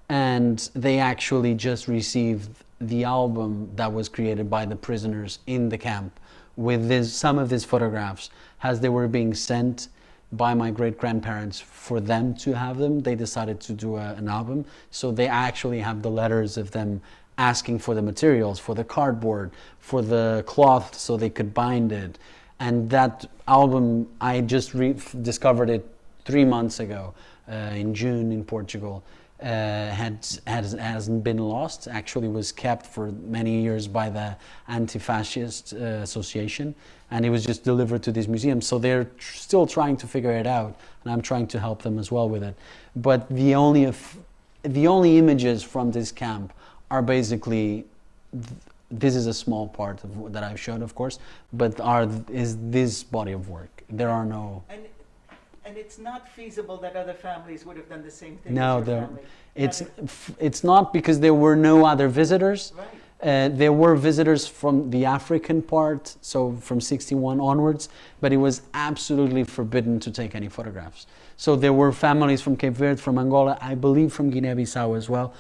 and they actually just received the album that was created by the prisoners in the camp with this, some of these photographs as they were being sent by my great grandparents for them to have them. They decided to do a, an album. So they actually have the letters of them asking for the materials, for the cardboard, for the cloth so they could bind it. And that album, I just re- discovered it three months ago uh, in June in Portugal. Uh, had, has, hasn't been lost. Actually, was kept for many years by the Anti-Fascist uh, Association, and it was just delivered to this museum. So they're tr- still trying to figure it out, and I'm trying to help them as well with it. But the only the only images from this camp are basically this is a small part of that I've shown, of course, but are is this body of work. There are no. And, and it's not feasible that other families would have done the same thing No? It's it's not because there were no other visitors. Right. Uh, there were visitors from the African part, so from 61 onwards, but it was absolutely forbidden to take any photographs. So there were families from Cape Verde, from Angola, I believe from Guinea-Bissau as well,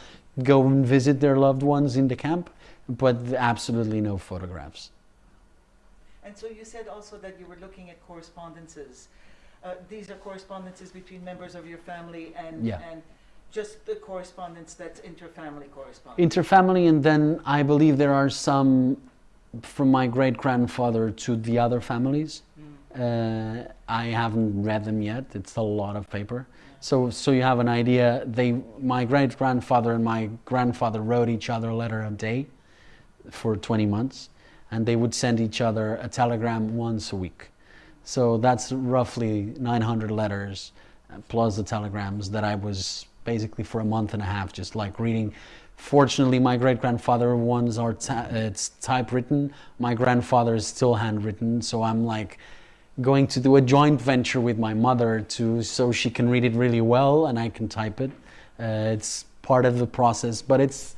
go and visit their loved ones in the camp, but absolutely no photographs. And so you said also that you were looking at correspondences. Uh, these are correspondences between members of your family and, Yeah. and just the correspondence that's interfamily correspondence. Interfamily, and then I believe there are some from my great grandfather to the other families. Mm. Uh, I haven't read them yet. It's a lot of paper. So, so you have an idea. They, my great grandfather and my grandfather wrote each other a letter a day for 20 months, and they would send each other a telegram once a week. So that's roughly 900 letters uh, plus the telegrams that I was basically for a month and a half just like reading. Fortunately, my great grandfather ones are ta- it's typewritten. My grandfather is still handwritten, so I'm like going to do a joint venture with my mother to so she can read it really well and I can type it. Uh, it's part of the process, but it's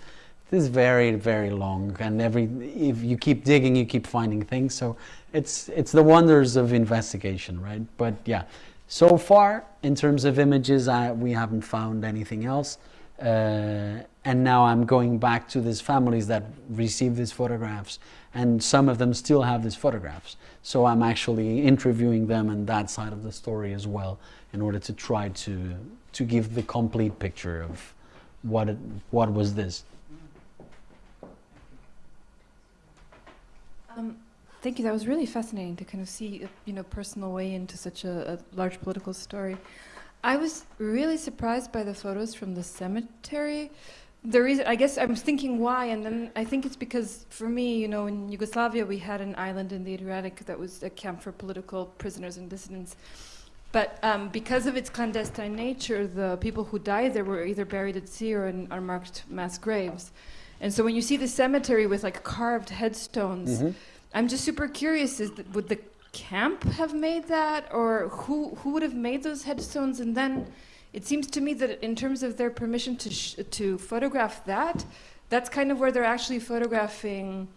it's very very long and every if you keep digging you keep finding things. So it's it's the wonders of investigation right? But yeah so far in terms of images I, we haven't found anything else. Uh, and now i'm going back to these families that received these photographs and some of them still have these photographs so i'm actually interviewing them and that side of the story as well in order to try to to give the complete picture of what it, what was this Um, thank you. That was really fascinating to kind of see a you know personal way into such a, a large political story. I was really surprised by the photos from the cemetery. The reason, I guess, I'm thinking why, and then I think it's because for me, you know, in Yugoslavia we had an island in the Adriatic that was a camp for political prisoners and dissidents. But um, because of its clandestine nature, the people who died there were either buried at sea or in unmarked mass graves. And so when you see the cemetery with like carved headstones, Mhm. I'm just super curious: is that, would the camp have made that, or who who would have made those headstones? And then it seems to me that in terms of their permission to to photograph that, that's kind of where they're actually photographing.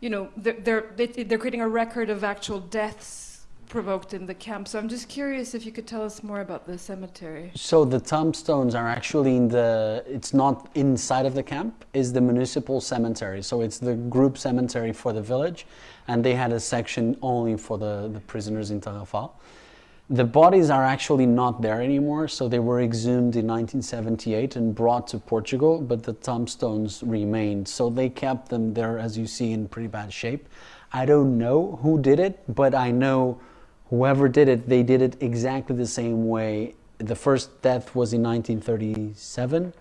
You know, they're they're they- they're creating a record of actual deaths provoked in the camp. So I'm just curious if you could tell us more about the cemetery. So the tombstones are actually in the. It's not inside of the camp. It's the municipal cemetery. So it's the group cemetery for the village, and they had a section only for the, the prisoners in Tarrafal. The bodies are actually not there anymore. So they were exhumed in 1978 and brought to Portugal, but the tombstones remained. So they kept them there, as you see, in pretty bad shape. I don't know who did it, but I know whoever did it, they did it exactly the same way. The first death was in 1937,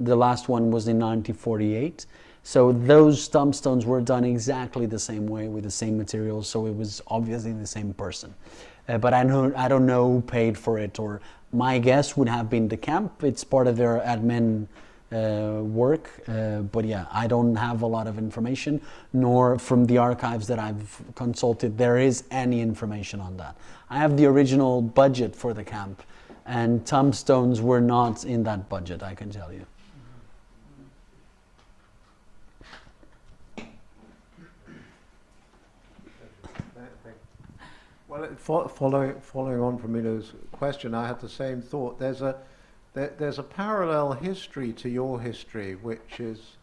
the last one was in 1948. So those tombstones were done exactly the same way with the same materials, so it was obviously the same person. Uh, but I, know, I don't know who paid for it, or my guess would have been the camp. It's part of their admin uh, work. Uh, but yeah, I don't have a lot of information, nor from the archives that I've consulted, there is any information on that. I have the original budget for the camp, and tombstones were not in that budget, I can tell you. Well, fo- following, following on from Milo's question, I had the same thought. There's a, there, there's a parallel history to your history, which is,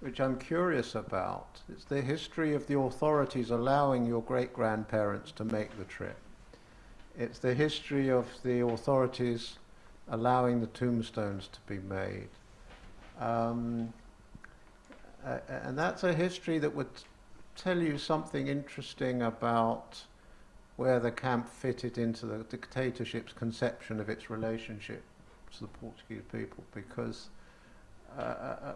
which I'm curious about. It's the history of the authorities allowing your great grandparents to make the trip. It's the history of the authorities allowing the tombstones to be made. Um, uh, and that's a history that would tell you something interesting about where the camp fitted into the dictatorship's conception of its relationship to the Portuguese people because uh, um,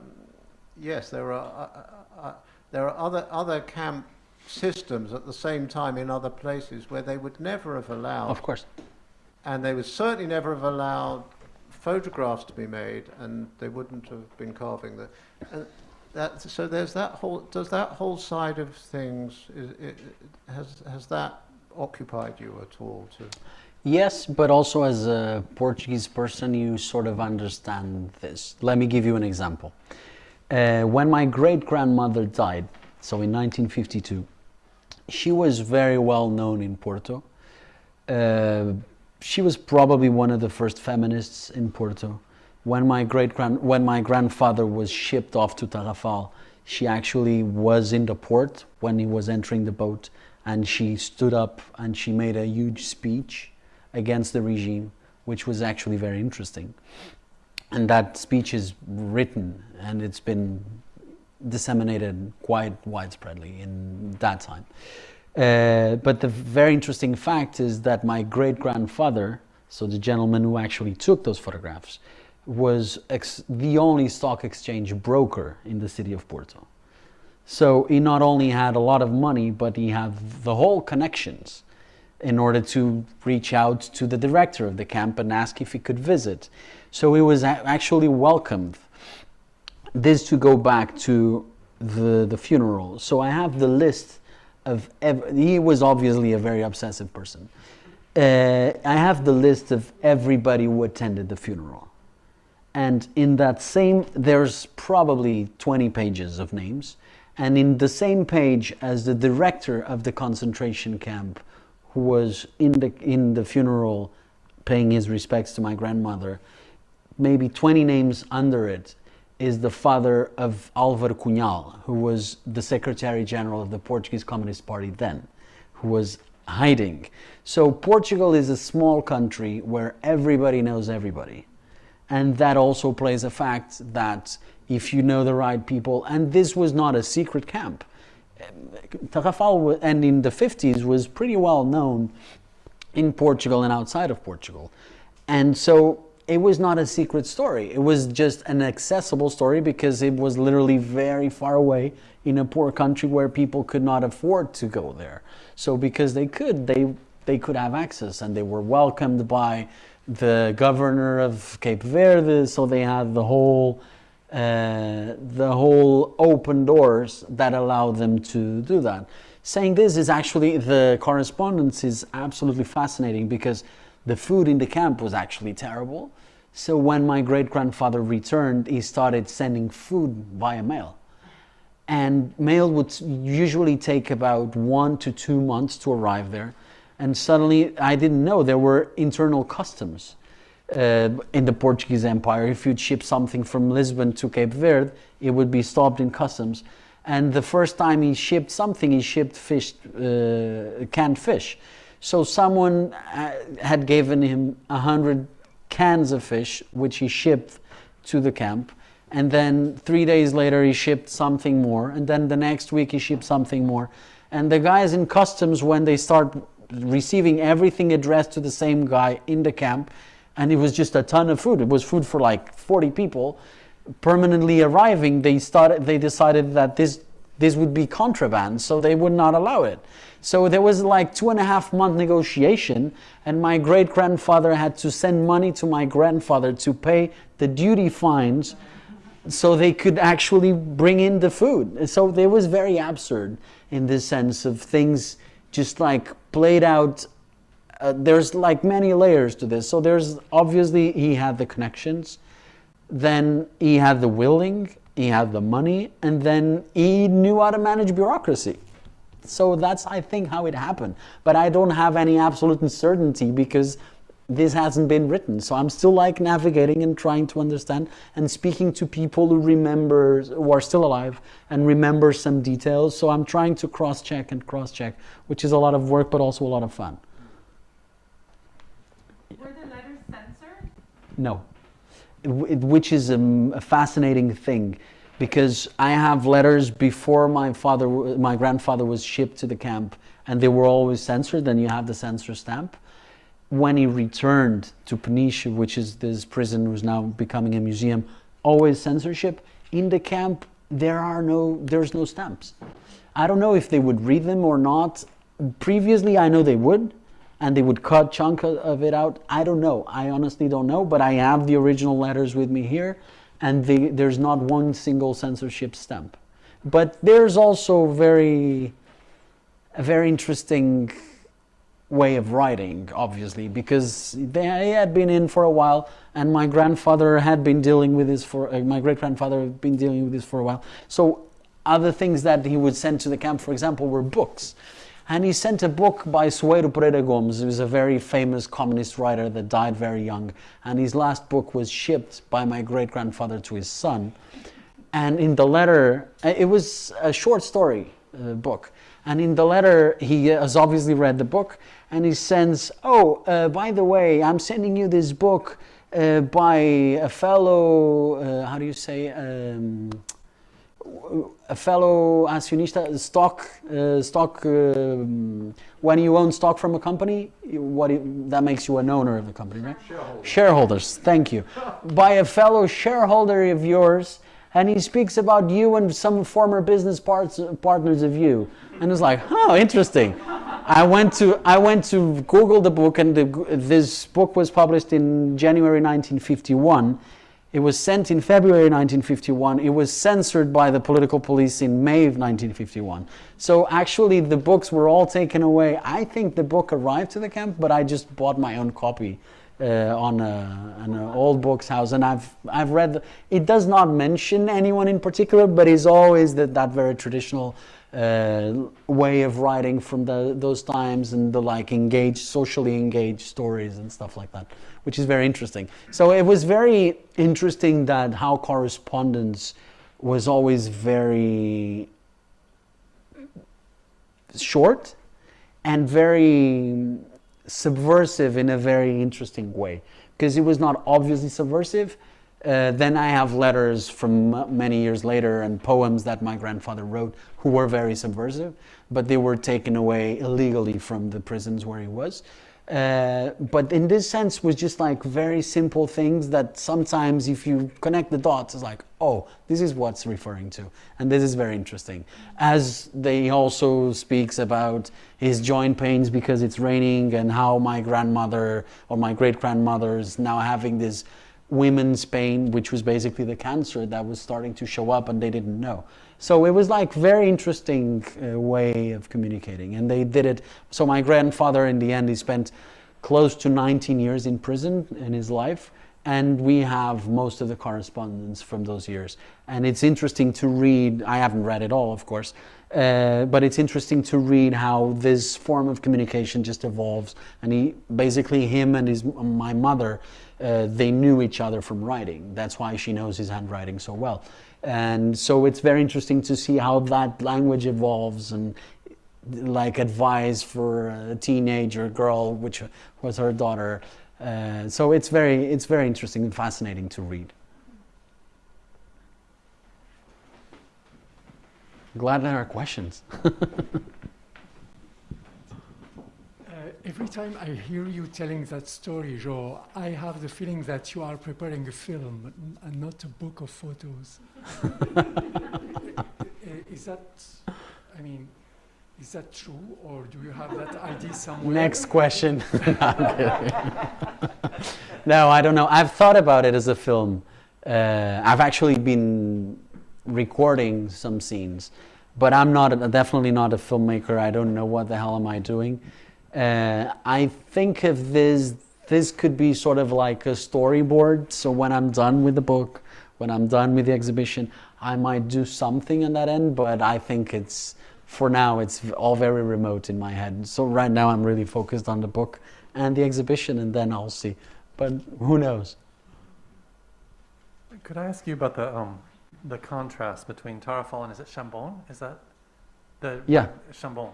yes there are uh, uh, uh, there are other other camp systems at the same time in other places where they would never have allowed Of course. and they would certainly never have allowed photographs to be made, and they wouldn't have been carving the. And that, so there's that whole. Does that whole side of things is, it, has has that occupied you at all? To Yes, but also as a Portuguese person, you sort of understand this. Let me give you an example. Uh, when my great grandmother died, so in 1952, she was very well known in Porto. Uh, she was probably one of the first feminists in Porto. When my great grand, when my grandfather was shipped off to Tarrafal, she actually was in the port when he was entering the boat, and she stood up and she made a huge speech against the regime, which was actually very interesting. And that speech is written and it's been disseminated quite widespreadly in that time. Uh, but the very interesting fact is that my great grandfather, so the gentleman who actually took those photographs, was the only stock exchange broker in the city of Porto. So he not only had a lot of money, but he had the whole connections in order to reach out to the director of the camp and ask if he could visit. So he was actually welcomed. This to go back to the, the funeral. So I have the list of, he was obviously a very obsessive person. Uh, I have the list of everybody who attended the funeral. And in that same, there's probably 20 pages of names. And in the same page as the director of the concentration camp, who was in the, in the funeral paying his respects to my grandmother, maybe 20 names under it is the father of Álvaro Cunhal, who was the Secretary General of the Portuguese Communist Party then, who was hiding. So Portugal is a small country where everybody knows everybody. And that also plays a fact that if you know the right people, and this was not a secret camp. Tarrafal and in the 50s was pretty well known in Portugal and outside of Portugal. And so it was not a secret story. It was just an accessible story because it was literally very far away in a poor country where people could not afford to go there. So because they could, they they could have access and they were welcomed by the governor of Cape Verde, so they had the whole uh, the whole open doors that allow them to do that. Saying this is actually the correspondence is absolutely fascinating because the food in the camp was actually terrible. So when my great grandfather returned, he started sending food via mail. And mail would usually take about one to two months to arrive there. And suddenly, I didn't know there were internal customs uh, in the Portuguese Empire. If you'd ship something from Lisbon to Cape Verde, it would be stopped in customs. And the first time he shipped something, he shipped fish, uh, canned fish. So someone uh, had given him a hundred cans of fish, which he shipped to the camp. And then three days later, he shipped something more. And then the next week, he shipped something more. And the guys in customs, when they start receiving everything addressed to the same guy in the camp, and it was just a ton of food. It was food for like 40 people. Permanently arriving, they started. They decided that this this would be contraband, so they would not allow it. So there was like two and a half month negotiation, and my great grandfather had to send money to my grandfather to pay the duty fines so they could actually bring in the food. So it was very absurd in this sense of things just like played out. Uh, there's like many layers to this. So there's obviously he had the connections, then he had the willing, he had the money, and then he knew how to manage bureaucracy. So that's, I think, how it happened. But I don't have any absolute certainty because this hasn't been written. So I'm still like navigating and trying to understand and speaking to people who remember, who are still alive and remember some details. So I'm trying to cross check and cross check, which is a lot of work, but also a lot of fun. Were the letters censored? No, it- which is um, a fascinating thing because I have letters before my father, my grandfather was shipped to the camp, and they were always censored. And you have the censor stamp. When he returned to Peniche, which is this prison who's now becoming a museum, always censorship. In the camp, there are no, there's no stamps. I don't know if they would read them or not. Previously, I know they would, and they would cut chunk of it out. I don't know. I honestly don't know, but I have the original letters with me here, and they, there's not one single censorship stamp. But there's also very, a very interesting way of writing, obviously, because they had been in for a while, and my grandfather had been dealing with this for uh, my great grandfather had been dealing with this for a while. So other things that he would send to the camp, for example, were books. And he sent a book by Soeiro Pereira Gomes, who was a very famous communist writer that died very young. And his last book was shipped by my great grandfather to his son. And in the letter, uh, it was a short story uh, book. And in the letter, he has obviously read the book and he sends, Oh, uh, by the way, I'm sending you this book uh, by a fellow, uh, how do you say, um, a fellow accionista, stock, uh, stock. Um, when you own stock from a company, what it, that makes you an owner of the company, right? Shareholders. Shareholders. Thank you. By a fellow shareholder of yours, and he speaks about you and some former business parts, partners of you. And it's like, oh, interesting. I went to I went to Google the book, and the, this book was published in January 1951. It was sent in February 1951. It was censored by the political police in May of 1951. So actually, the books were all taken away. I think the book arrived to the camp, but I just bought my own copy uh, on an old books house, and I've I've read. It does not mention anyone in particular, but is always that that very traditional uh, way of writing from the, those times and the like engaged, socially engaged stories and stuff like that, which is very interesting. So it was very interesting that how correspondence was always very short and very subversive in a very interesting way because it was not obviously subversive. Uh, then I have letters from many years later and poems that my grandfather wrote who were very subversive, but they were taken away illegally from the prisons where he was. Uh, but in this sense was just like very simple things that sometimes if you connect the dots it's like oh this is what's referring to and this is very interesting as they also speaks about his joint pains because it's raining and how my grandmother or my great grandmother is now having this women's pain which was basically the cancer that was starting to show up and they didn't know so it was like very interesting uh, way of communicating, and they did it. So my grandfather, in the end, he spent close to 19 years in prison in his life, and we have most of the correspondence from those years. And it's interesting to read. I haven't read it all, of course, uh, but it's interesting to read how this form of communication just evolves. And he basically him and his my mother, uh, they knew each other from writing. That's why she knows his handwriting so well and so it's very interesting to see how that language evolves and like advice for a teenager girl which was her daughter uh, so it's very it's very interesting and fascinating to read glad there are questions Uh, every time I hear you telling that story, Joe, I have the feeling that you are preparing a film and not a book of photos. Is that, I mean, is that true, or do you have that idea somewhere? next question kidding. no i don't know i've thought about it as a film uh, i've actually been recording some scenes but i'm not definitely not a filmmaker i don't know what the hell am i doing uh, I think of this, this could be sort of like a storyboard. So when I'm done with the book, when I'm done with the exhibition, I might do something on that end, but I think it's, for now, it's all very remote in my head. So right now I'm really focused on the book and the exhibition, and then I'll see. But who knows? Could I ask you about the um, the contrast between Tarrafal and is it Chão Bom? Is that the Yeah. Chão Bom?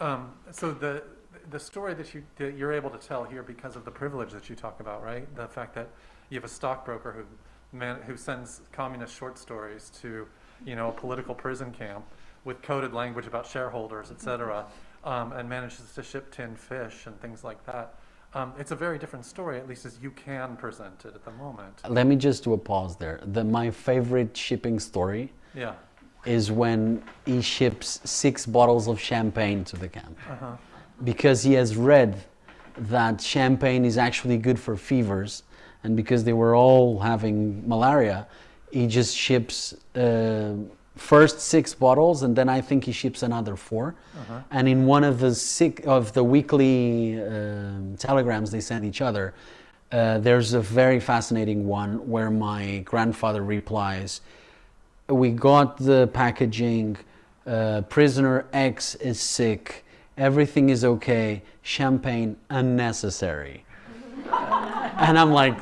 Um, so the the story that you that you're able to tell here because of the privilege that you talk about, right? The fact that you have a stockbroker who man who sends communist short stories to you know a political prison camp with coded language about shareholders, et cetera, um, and manages to ship tin fish and things like that. Um, it's a very different story, at least as you can present it at the moment. Let me just do a pause there. The, my favorite shipping story Yeah. is when he ships six bottles of champagne to the camp. Uh-huh. because he has read that champagne is actually good for fevers, and because they were all having malaria, he just ships uh, first six bottles, and then I think he ships another 4 Uh-huh. And in one of the sick, of the weekly um telegrams they send each other, uh, there's a very fascinating one where my grandfather replies, "We got the packaging. Uh, prisoner X is sick." everything is okay, champagne unnecessary. and I'm like,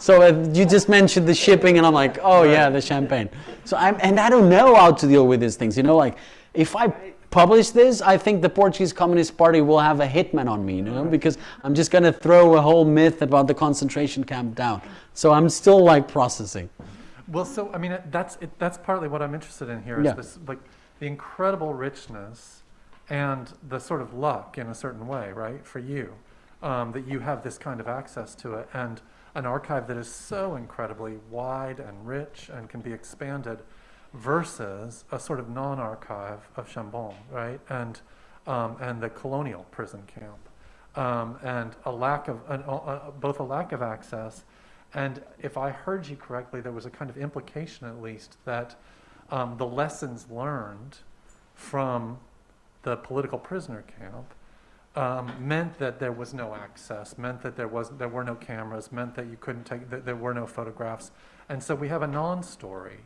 so uh, you just mentioned the shipping, and I'm like, oh yeah, the champagne. So I'm, and I don't know how to deal with these things. You know, like if I publish this, I think the Portuguese Communist Party will have a hitman on me, you know, because I'm just going to throw a whole myth about the concentration camp down. So I'm still like processing. Well, so I mean, that's it, that's partly what I'm interested in here is Yeah. this like the incredible richness and the sort of luck in a certain way, right, for you, um, that you have this kind of access to it, and an archive that is so incredibly wide and rich and can be expanded versus a sort of non-archive of Chão Bom, right? And, um, and the colonial prison camp. Um, and a lack of, an, uh, both a lack of access and if I heard you correctly, there was a kind of implication at least that um, the lessons learned from the political prisoner camp um, meant that there was no access, meant that there was there were no cameras, meant that you couldn't take that there were no photographs, and so we have a non-story,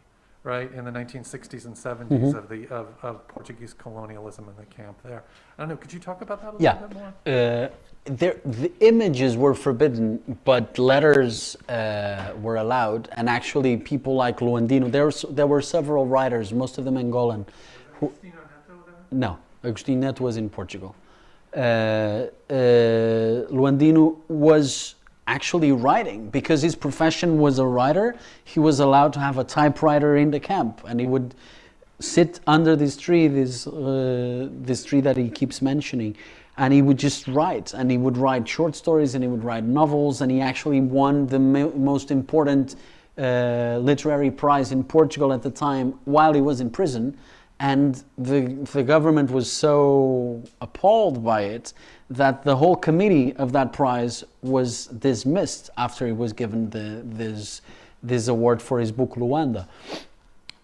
right, in the 1960s and 70s Mhm. of the of, of Portuguese colonialism in the camp there. I don't know. Could you talk about that a Yeah. little bit more? Uh, there, the images were forbidden, but letters uh, were allowed. And actually, people like Luandino, there, was, there were several writers, most of them Angolan. Who, Agostinho Neto there? no, Agostinho Neto was in Portugal. Uh, uh, Luandino was actually writing because his profession was a writer. He was allowed to have a typewriter in the camp, and he would sit under this tree, this uh, this tree that he keeps mentioning, and he would just write. And he would write short stories, and he would write novels, and he actually won the mo- most important uh, literary prize in Portugal at the time while he was in prison. And the, the government was so appalled by it that the whole committee of that prize was dismissed after he was given the, this, this award for his book Luuanda.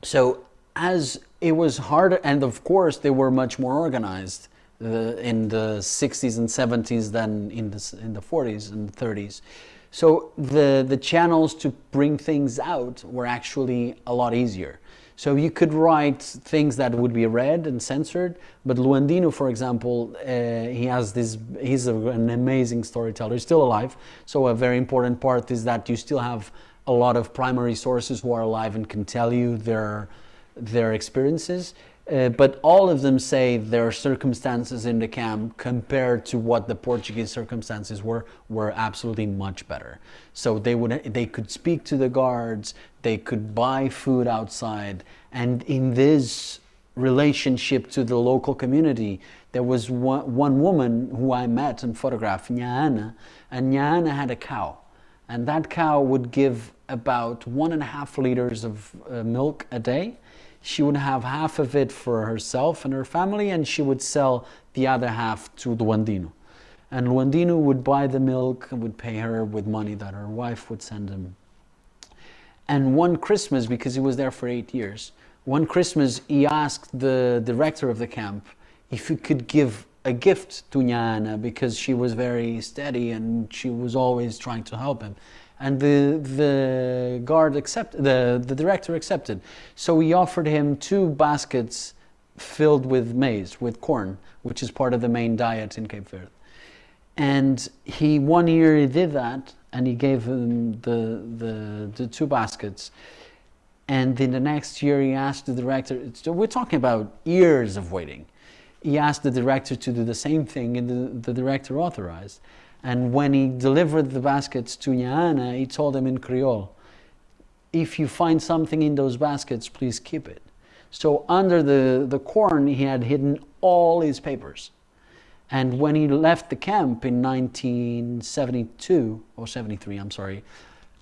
So as it was harder, and of course they were much more organized in the 60s and 70s than in the, in the 40s and 30s. So the, the channels to bring things out were actually a lot easier. So you could write things that would be read and censored, but Luandino, for example, uh, he has this, he's a, an amazing storyteller. He's still alive. So a very important part is that you still have a lot of primary sources who are alive and can tell you their, their experiences. Uh, but all of them say their circumstances in the camp compared to what the Portuguese circumstances were were absolutely much better. So they would they could speak to the guards, they could buy food outside, and in this relationship to the local community, there was one, one woman who I met and photographed, Nyana, and Nyana had a cow, and that cow would give about one and a half liters of uh, milk a day she would have half of it for herself and her family, and she would sell the other half to Luandino. And Luandino would buy the milk and would pay her with money that her wife would send him. And one Christmas, because he was there for eight years, one Christmas he asked the director of the camp if he could give a gift to Nyana because she was very steady and she was always trying to help him. And the, the guard accepted, the, the director accepted. So he offered him two baskets filled with maize, with corn, which is part of the main diet in Cape Verde. And he one year he did that, and he gave him the the, the two baskets. And then the next year he asked the director. So we're talking about years of waiting. He asked the director to do the same thing, and the, the director authorized. And when he delivered the baskets to Nyana, he told him in Creole, "If you find something in those baskets, please keep it." So under the, the corn, he had hidden all his papers. And when he left the camp in 1972, or 73, I'm sorry,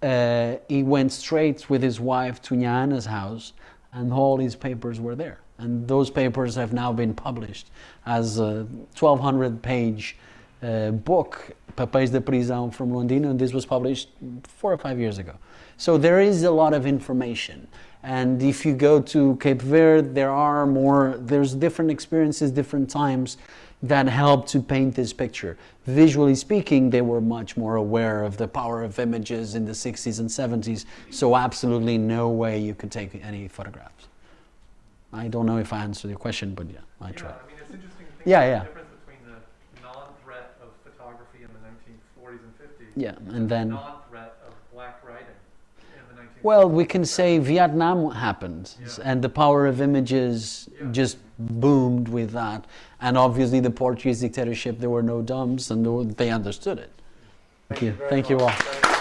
uh, he went straight with his wife to Nyana's house, and all his papers were there. And those papers have now been published as a 1,200 page uh, book, Papéis da Prisão from Luandino, and this was published four or five years ago. So there is a lot of information. And if you go to Cape Verde, there are more, there's different experiences, different times that help to paint this picture. Visually speaking, they were much more aware of the power of images in the 60s and 70s, so absolutely no way you could take any photographs. I don't know if I answered your question, but yeah, I Yeah, tried. I mean, it's interesting to think Yeah, yeah. the difference between the non-threat of photography in the 1940s and 50s Yeah, and and the then. non-threat of black writing in the 1960s. Well, we can say Vietnam happened, Yeah. and the power of images Yeah. just boomed with that. And obviously, the Portuguese dictatorship, there were no dumbs, and they understood it. Thank you. Thank you much. all.